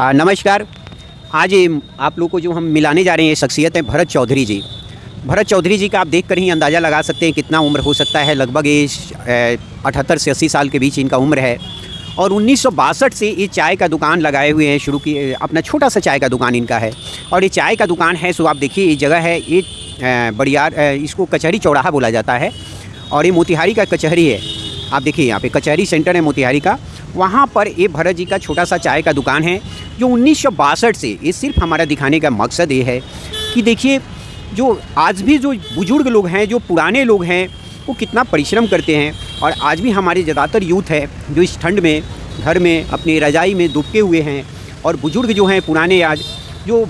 आ, नमस्कार। आज आप लोग को जो हम मिलाने जा रहे हैं ये शख्सियत है भरत चौधरी जी। भरत चौधरी जी का आप देख कर ही अंदाज़ा लगा सकते हैं कितना उम्र हो सकता है। लगभग ये अठहत्तर से अस्सी साल के बीच इनका उम्र है। और उन्नीस सौ बासठ से ये चाय का दुकान लगाए हुए हैं शुरू किए अपना छोटा सा चाय का दुकान इनका है। और ये चाय का दुकान है सो आप देखिए ये जगह है। ये बड़ियार इसको कचहरी चौराहा बोला जाता है। और ये मोतिहारी का कचहरी है। आप देखिए यहाँ पे कचहरी सेंटर है मोतिहारी का। वहाँ पर ये भरत जी का छोटा सा चाय का दुकान है। जो उन्नीस से ये सिर्फ़ हमारा दिखाने का मकसद ये है कि देखिए, जो आज भी जो बुज़ुर्ग लोग हैं, जो पुराने लोग हैं, वो कितना परिश्रम करते हैं। और आज भी हमारे ज़्यादातर यूथ है, जो इस ठंड में, घर में, अपनी रजाई में दुबके हुए हैं। और बुज़ुर्ग जो हैं, पुराने आज, जो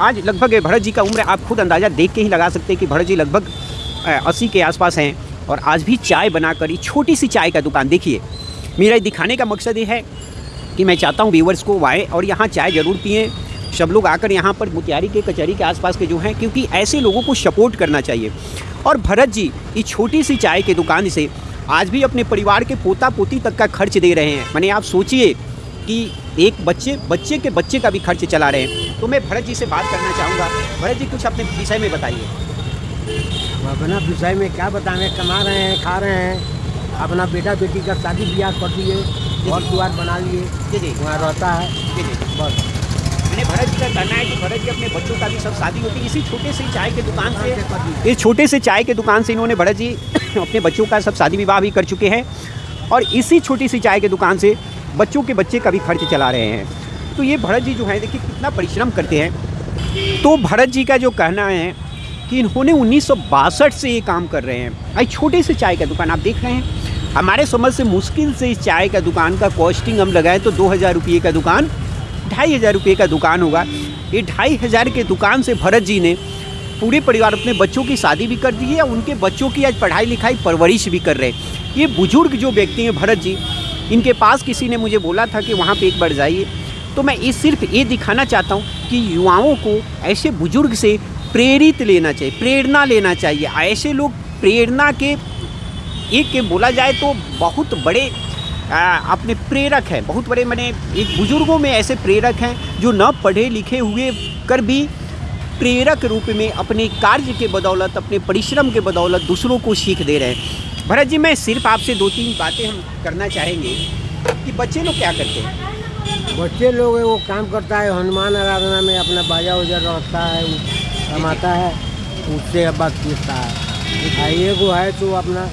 आज लगभग भरत जी का उम्र आप खुद अंदाज़ा देख के ही लगा सकते हैं कि भरत जी लगभग अस्सी के आसपास हैं। और आज भी चाय बनाकर, ये छोटी सी चाय का दुकान, देखिए, मेरा दिखाने का मकसद ये है कि मैं चाहता हूँ व्यूवर्स को आए और यहाँ चाय ज़रूर पिए। सब लोग आकर यहाँ पर मुतियारी के कचहरी के आसपास के जो हैं, क्योंकि ऐसे लोगों को सपोर्ट करना चाहिए। और भरत जी, इस छोटी सी चाय की दुकान से आज भी अपने परिवार के पोता पोती तक का खर्च दे रहे हैं। मैंने आप सोचिए कि एक बच्चे बच्चे के बच्चे का भी खर्च चला रहे हैं। तो मैं भरत जी से बात करना चाहूँगा। भरत जी, कुछ अपने विषय में बताइए। अपना विषय में क्या बताएँ? कमा रहे हैं, खा रहे हैं। अपना बेटा बेटी का शादी ब्याह कर दिए। घर द्वार बना लिए जी वहाँ रहता है जी जी बस। मैंने भरत जी का कहना है कि भरत जी अपने बच्चों का भी सब शादी होती है। इसी छोटे से चाय के दुकान से इस छोटे से चाय के दुकान से इन्होंने भरत जी अपने बच्चों का सब शादी विवाह भी कर चुके हैं। और इसी छोटी सी चाय के दुकान से बच्चों के बच्चे का भी खर्च चला रहे हैं। तो ये भरत जी जो है देखिए कितना परिश्रम करते हैं। तो भरत जी का जो कहना है कि इन्होंने उन्नीस सौ बासठ से ये काम कर रहे हैं। भाई छोटे से चाय का दुकान आप देख रहे हैं। हमारे समझ से मुश्किल से इस चाय का दुकान का कॉस्टिंग हम लगाएँ तो दो हज़ार रुपये का दुकान, ढाई हज़ार रुपये का दुकान होगा। ये ढाई हज़ार के दुकान से भरत जी ने पूरे परिवार अपने बच्चों की शादी भी कर दी है उनके बच्चों की आज पढ़ाई लिखाई परवरिश भी कर रहे हैं। ये बुज़ुर्ग जो व्यक्ति हैं भरत जी, इनके पास किसी ने मुझे बोला था कि वहाँ पे एक बार जाइए। तो मैं ये सिर्फ़ ये दिखाना चाहता हूँ कि युवाओं को ऐसे बुज़ुर्ग से प्रेरित लेना चाहिए, प्रेरणा लेना चाहिए। ऐसे लोग प्रेरणा के एक बोला जाए तो बहुत बड़े अपने प्रेरक हैं। बहुत बड़े मैंने एक बुज़ुर्गों में ऐसे प्रेरक हैं जो न पढ़े लिखे हुए कर भी प्रेरक रूप में अपने कार्य के बदौलत अपने परिश्रम के बदौलत दूसरों को सीख दे रहे हैं। भरत जी मैं सिर्फ़ आपसे दो तीन बातें हम करना चाहेंगे कि बच्चे लोग क्या करते हैं? बच्चे लोग वो काम करता है हनुमान आराधना में अपना बाजा उजा रहता है कमाता है। उससे अब बात पूछता है। एगो है तो अपना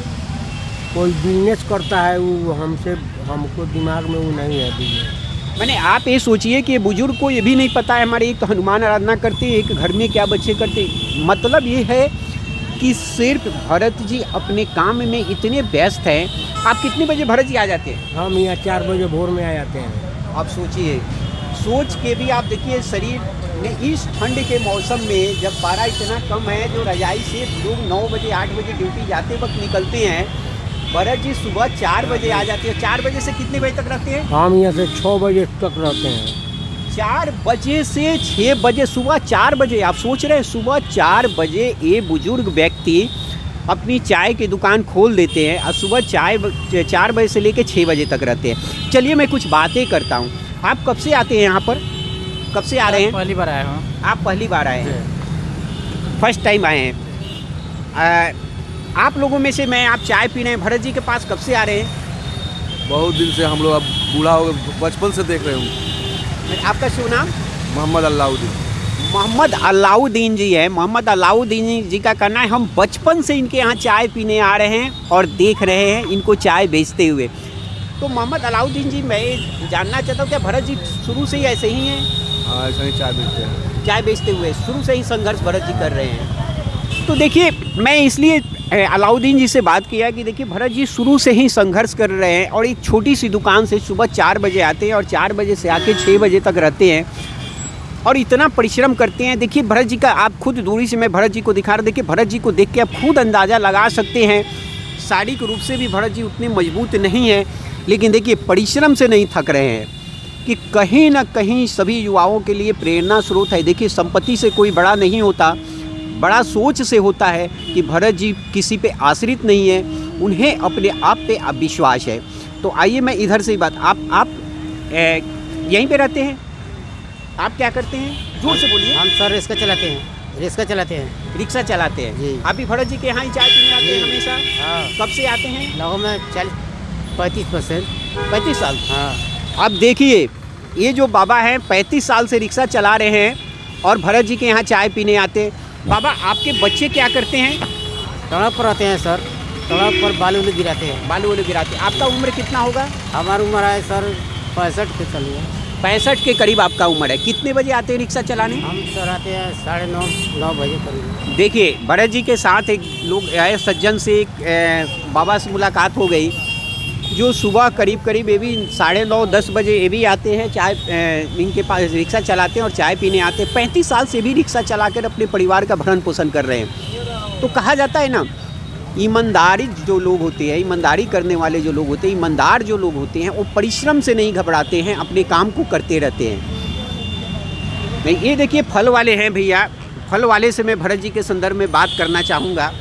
कोई बिज़नेस करता है वो हमसे हमको दिमाग में वो नहीं है बिज़नेस मैंने आप ये सोचिए कि बुज़ुर्ग को ये भी नहीं पता है हमारे एक तो हनुमान आराधना करते एक घर में क्या बच्चे करते मतलब ये है कि सिर्फ़ भरत जी अपने काम में इतने व्यस्त हैं आप कितने बजे भरत जी आ जाते हैं? हम यहाँ चार बजे भोर में आ जाते हैं। आप सोचिए सोच के भी आप देखिए शरीर में इस ठंड के मौसम में जब पारा इतना कम है जो रजाई से लोग नौ बजे आठ बजे ड्यूटी जाते वक्त निकलते हैं भरत जी सुबह चार बजे आ जाती है। चार बजे से कितने बजे तक रहते हैं? हम यहाँ से छः बजे तक रहते हैं। चार बजे से छः बजे सुबह चार बजे आप सोच रहे हैं सुबह चार बजे ये बुज़ुर्ग व्यक्ति अपनी चाय की दुकान खोल देते हैं और सुबह चाय चार बजे से लेकर छः बजे तक रहते हैं। चलिए मैं कुछ बातें करता हूँ। आप कब से आते हैं यहाँ पर? कब से आ रहे हैं? पहली बार आया हूँ। आप पहली बार आए हैं। फ़र्स्ट टाइम आए हैं। आप लोगों में से मैं आप चाय पी रहे हैं भरत जी के पास कब से आ रहे हैं? बहुत दिन से हम लोग अब बूढ़ा हो गए बचपन से देख रहे हूँ। आपका शुभ नाम? मोहम्मद अल्लाउद्दीन। मोहम्मद अलाउद्दीन जी है। मोहम्मद अलाउद्दीन जी का कहना है हम बचपन से इनके यहाँ चाय पीने आ रहे हैं और देख रहे हैं इनको चाय बेचते हुए। तो मोहम्मद अलाउद्दीन जी मैं जानना चाहता हूँ क्या भरत जी शुरू से ही ऐसे ही हैं? हाँ ऐसा ही चाय बेचते हैं। चाय बेचते हुए शुरू से ही संघर्ष भरत जी कर रहे हैं। तो देखिए मैं इसलिए अलाउद्दीन जी से बात किया कि देखिए, भरत जी शुरू से ही संघर्ष कर रहे हैं और एक छोटी सी दुकान से सुबह चार बजे आते हैं और चार बजे से आके छः बजे तक रहते हैं और इतना परिश्रम करते हैं। देखिए, भरत जी का, आप खुद दूरी से मैं भरत जी को दिखा रहा देखिए, भरत जी को देख के आप खुद अंदाज़ा लगा सकते हैं। शारीरिक रूप से भी भरत जी उतने मज़बूत नहीं हैं, लेकिन देखिए, परिश्रम से नहीं थक रहे हैं कि कहीं ना कहीं सभी युवाओं के लिए प्रेरणा स्रोत है। देखिए, संपत्ति से कोई बड़ा नहीं होता। बड़ा सोच से होता है कि भरत जी किसी पे आश्रित नहीं है उन्हें अपने आप पे विश्वास है। तो आइए मैं इधर से ही बात आप आप यहीं पे रहते हैं? आप क्या करते हैं? ज़ोर से बोलिए। हम सर रिक्शा चलाते हैं रिक्शा चलाते हैं। रिक्शा चलाते हैं। जी। आप भी भरत जी के यहाँ ही चाय पीने आते हैं हमेशा? हाँ। कब से आते हैं? लगभग में चालीस पैंतीस परसेंट। पैंतीस साल? हाँ। अब देखिए ये जो बाबा हैं पैंतीस साल से रिक्शा चला रहे हैं और भरत जी के यहाँ चाय पीने आते हैं। बाबा आपके बच्चे क्या करते हैं? सड़क पर रहते हैं सर। सड़क पर बालू उलू गिराते हैं। बालू वालू गिराते हैं। आपका उम्र कितना होगा? हमारी उम्र है सर पैंसठ के चलिए पैंसठ के करीब आपका उम्र है। कितने बजे आते हैं रिक्शा चलाने? हम सर आते हैं साढ़े नौ नौ बजे करीब। देखिए बड़े जी के साथ एक लोग आए सज्जन से एक बाबा से मुलाकात हो गई। जो सुबह करीब करीब ये भी साढ़े नौ, दस बजे ये भी आते हैं, चाय इनके पास रिक्शा चलाते हैं और चाय पीने आते हैं। पैंतीस साल से भी रिक्शा चलाकर अपने परिवार का भरण पोषण कर रहे हैं। तो कहा जाता है ना, ईमानदारी जो लोग होते हैं, ईमानदारी करने वाले जो लोग होते हैं, ईमानदार जो लोग होते हैं, वो परिश्रम से नहीं घबराते हैं, अपने काम को करते रहते हैं। नहीं, ये देखिए, फल वाले हैं भैया। फल वाले से मैं भरत जी के संदर्भ में बात करना चाहूँगा।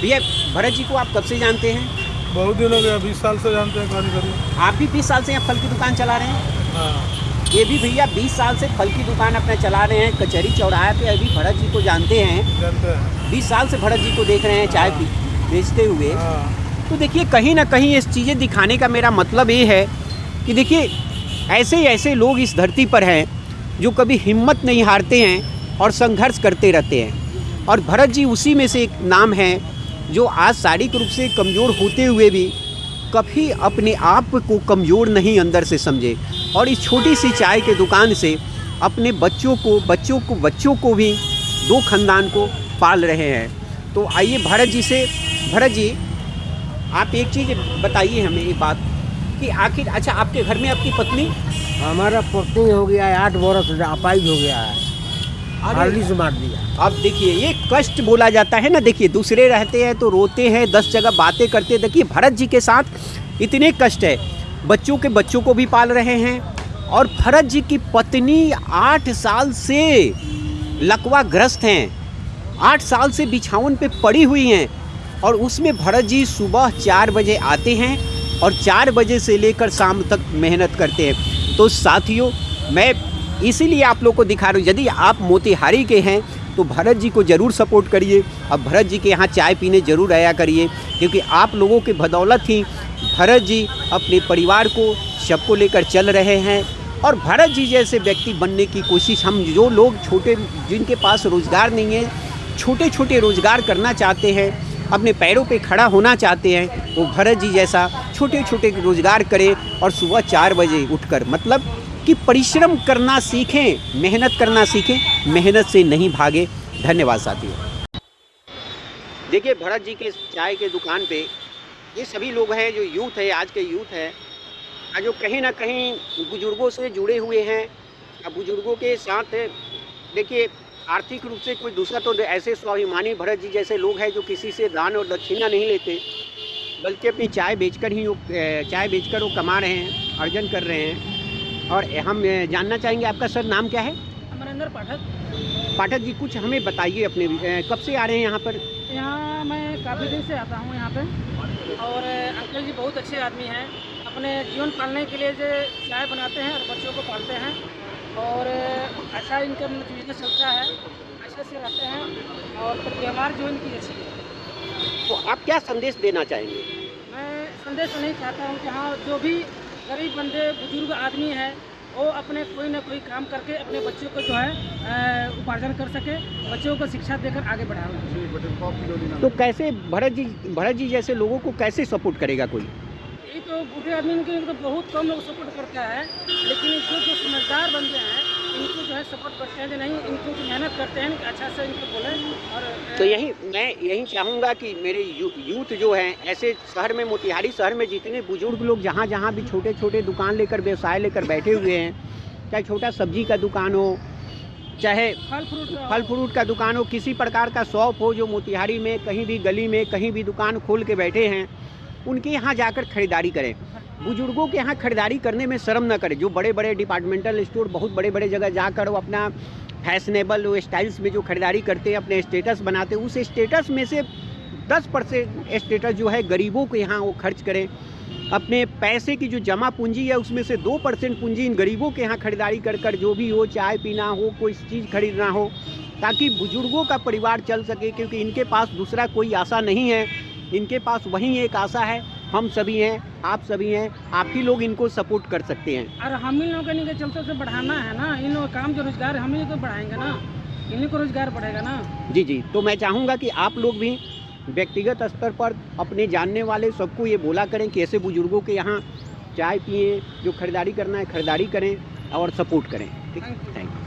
भैया, भरत जी को आप कब से जानते हैं? बहुत दिन हो गया बीस साल से जानते हैं कहानी करीब आप भी बीस साल से यहाँ फल की दुकान चला रहे हैं? हाँ। ये भी भैया बीस साल से फल की दुकान अपना चला रहे हैं कचहरी चौराहे पे अभी भरत जी को जानते हैं। जानते हैं। बीस साल से भरत जी को देख रहे हैं चाय पी बेचते हुए। हाँ। तो देखिए कहीं ना कहीं इस चीज़ें दिखाने का मेरा मतलब ये है कि देखिए ऐसे ऐसे लोग इस धरती पर हैं जो कभी हिम्मत नहीं हारते हैं और संघर्ष करते रहते हैं। और भरत जी उसी में से एक नाम है जो आज शारीरिक रूप से कमज़ोर होते हुए भी कभी अपने आप को कमज़ोर नहीं अंदर से समझे। और इस छोटी सी चाय के दुकान से अपने बच्चों को बच्चों को बच्चों को भी दो खानदान को पाल रहे हैं। तो आइए भरत जी से, भरत जी, आप एक चीज़ बताइए हमें एक बात कि आखिर अच्छा आपके घर में आपकी पत्नी? हमारा पत्नी हो गया है, आठ बरस अपाइज हो गया है। हार्ली से मार दिया। अब देखिए, ये कष्ट बोला जाता है ना, देखिए, दूसरे रहते हैं तो रोते हैं, दस जगह बातें करते देखिए, भरत जी के साथ इतने कष्ट है। बच्चों के बच्चों को भी पाल रहे हैं और भरत जी की पत्नी आठ साल से लकवा ग्रस्त हैं। आठ साल से बिछावन पे पड़ी हुई हैं और उसमें भरत जी सुबह चार बजे आते हैं और चार बजे से लेकर शाम तक मेहनत करते हैं। तो साथियों, मैं इसीलिए आप लोग को दिखा रहा हूँ, यदि आप मोतिहारी के हैं तो भरत जी को ज़रूर सपोर्ट करिए। अब भरत जी के यहाँ चाय पीने ज़रूर आया करिए, क्योंकि आप लोगों के बदौलत ही भरत जी अपने परिवार को सबको लेकर चल रहे हैं। और भरत जी जैसे व्यक्ति बनने की कोशिश, हम जो लोग छोटे, जिनके पास रोज़गार नहीं है छोटे छोटे रोज़गार करना चाहते हैं, अपने पैरों पे खड़ा होना चाहते हैं, वो भरत जी जैसा छोटे छोटे रोज़गार करें और सुबह चार बजे उठकर मतलब कि परिश्रम करना सीखें, मेहनत करना सीखें, मेहनत से नहीं भागे। धन्यवाद साथियों। देखिए, भरत जी के चाय के दुकान पे ये सभी लोग हैं, जो यूथ है, आज के यूथ है। जो कहीं ना कहीं बुज़ुर्गों से जुड़े हुए हैं। बुज़ुर्गों के साथ देखिए, आर्थिक रूप से कोई दूसरा तो ऐसे स्वाभिमानी भरत जी जैसे लोग हैं, जो किसी से दान और दक्षिणा नहीं लेते, बल्कि अपनी चाय बेचकर ही चाय बेचकर वो कमा रहे हैं, अर्जन कर रहे हैं। और हम जानना चाहेंगे आपका सर नाम क्या है? अमरिंदर पाठक। पाठक जी कुछ हमें बताइए अपने कब से आ रहे हैं यहाँ पर? यहाँ मैं काफ़ी दिन से आता हूँ यहाँ पे। और अंकल जी बहुत अच्छे आदमी हैं। अपने जीवन पालने के लिए जो चाय बनाते हैं और बच्चों को पालते हैं। और अच्छा इनका बिज़नेस चलता है। अच्छे से रहते हैं और व्यवहार जो इनकी अच्छी है। तो आप क्या संदेश देना चाहेंगे? मैं संदेश नहीं चाहता हूँ कि हाँ जो भी गरीब बंदे बुज़ुर्ग आदमी हैं वो अपने कोई ना कोई काम करके अपने बच्चों को जो है उपार्जन कर सके बच्चों को शिक्षा देकर आगे बढ़ाए तो कैसे भरत जी भरत जी जैसे लोगों को कैसे सपोर्ट करेगा कोई? ये तो बूढ़े आदमी के तो बहुत कम लोग सपोर्ट करता है लेकिन जो जो समझदार बंदे हैं इनको जो है सपोर्ट करते हैं जो नहीं इनको जो मेहनत करते हैं अच्छा से इनको बोले और तो यही मैं यही चाहूँगा कि मेरे यू, यूथ जो हैं ऐसे शहर में मोतिहारी शहर में जितने बुज़ुर्ग लोग जहाँ जहाँ भी छोटे छोटे दुकान लेकर व्यवसाय लेकर बैठे हुए हैं चाहे छोटा सब्ज़ी का दुकान हो चाहे फल फ्रूट फल फ्रूट का दुकान हो किसी प्रकार का शॉप हो जो मोतिहारी में कहीं भी गली में कहीं भी दुकान खोल के बैठे हैं उनके यहाँ जाकर खरीदारी करें। बुज़ुर्गों के यहाँ खरीदारी करने में शर्म ना करें। जो बड़े बड़े डिपार्टमेंटल स्टोर बहुत बड़े बड़े जगह जाकर वो अपना फैशनेबल स्टाइल्स में जो खरीदारी करते हैं, अपने स्टेटस बनाते हैं, उस स्टेटस में से दस परसेंट स्टेटस जो है गरीबों के यहाँ वो खर्च करें। अपने पैसे की जो जमा पूंजी है, उसमें से दो परसेंट पूंजी इन गरीबों के यहाँ खरीदारी कर कर जो भी हो, चाय पीना हो, कोई चीज़ खरीदना हो, ताकि बुज़ुर्गों का परिवार चल सके, क्योंकि इनके पास दूसरा कोई आशा नहीं है। इनके पास वही एक आशा है हम सभी हैं आप सभी हैं आप ही लोग इनको सपोर्ट कर सकते हैं। और हम ही लोगों के चलते से बढ़ाना है ना इन लोग काम जो रोज़गार हम ही तो बढ़ाएँगे ना। इन्हीं को रोज़गार बढ़ेगा ना। जी जी तो मैं चाहूँगा कि आप लोग भी व्यक्तिगत स्तर पर अपने जानने वाले सबको ये बोला करें कि ऐसे बुज़ुर्गों के यहाँ चाय पिए जो खरीदारी करना है खरीदारी करें और सपोर्ट करें। ठीक? Thank you